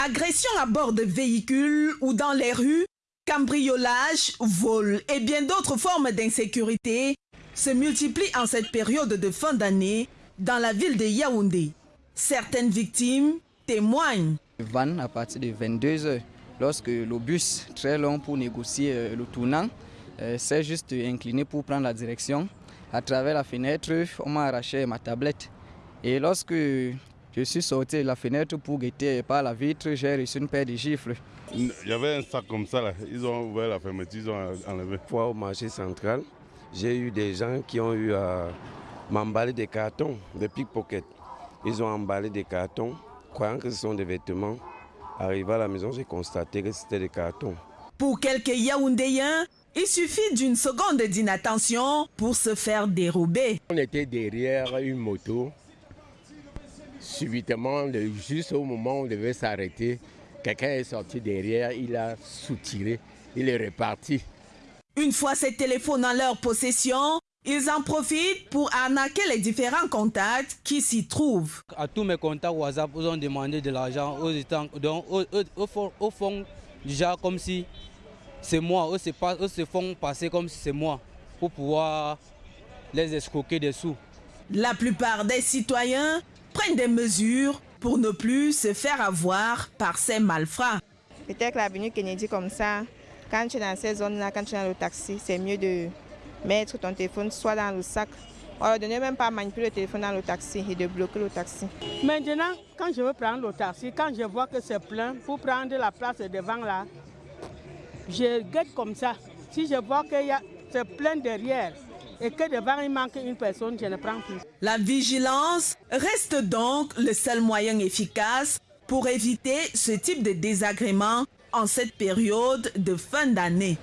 Agressions à bord de véhicules ou dans les rues, cambriolage, vol et bien d'autres formes d'insécurité se multiplient en cette période de fin d'année dans la ville de Yaoundé. Certaines victimes témoignent. Van à partir de 22 heures, lorsque le bus très long pour négocier euh, le tournant euh, s'est juste incliné pour prendre la direction. À travers la fenêtre, on m'a arraché ma tablette. Et lorsque je suis sorti de la fenêtre pour guetter par la vitre, j'ai reçu une paire de gifles. Il y avait un sac comme ça, là. ils ont ouvert la fermeture, ils ont enlevé. Fois au marché central, j'ai eu des gens qui ont eu à m'emballer des cartons, des pickpockets. Ils ont emballé des cartons, croyant que ce sont des vêtements. Arrivé à la maison, j'ai constaté que c'était des cartons. Pour quelques Yaoundéens, il suffit d'une seconde d'inattention pour se faire dérober. On était derrière une moto. Subitement, juste au moment où on devait s'arrêter, quelqu'un est sorti derrière, il a soutiré, il est reparti. Une fois ces téléphones en leur possession, ils en profitent pour arnaquer les différents contacts qui s'y trouvent. À tous mes contacts WhatsApp, ils ont demandé de l'argent. Donc, au fond, déjà comme si c'est moi. Eux se, eux se font passer comme si c'est moi pour pouvoir les escroquer des sous. La plupart des citoyens prennent des mesures pour ne plus se faire avoir par ces malfrats. Peut-être que l'avenue Kennedy comme ça, quand tu es dans ces zones-là, quand tu es dans le taxi, c'est mieux de mettre ton téléphone soit dans le sac. Alors, de ne même pas manipuler le téléphone dans le taxi et de bloquer le taxi. Maintenant, quand je veux prendre le taxi, quand je vois que c'est plein, pour prendre la place devant là, je guette comme ça. Si je vois que c'est plein derrière et que devant il manque une personne, je ne prends plus. La vigilance reste donc le seul moyen efficace pour éviter ce type de désagrément en cette période de fin d'année.